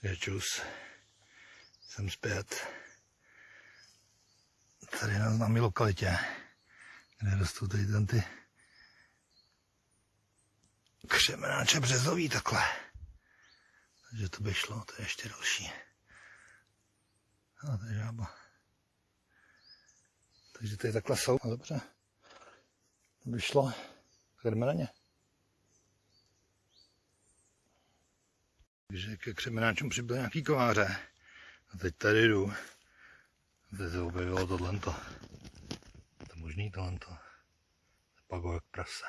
Takže čus. Jsem zpět. Tady na známé lokalitě, kde rostou tady tam ty křemenáče březový takhle. Takže to by šlo, to je ještě další. A to je žába. Takže tady takhle jsou. No dobře. To by šlo. Jdeme na ně. Takže ke křemenáčům přibyl nějaký kováře. A teď tady jdu. Teď se objevilo tohle. To je možný tohle. Jak prase.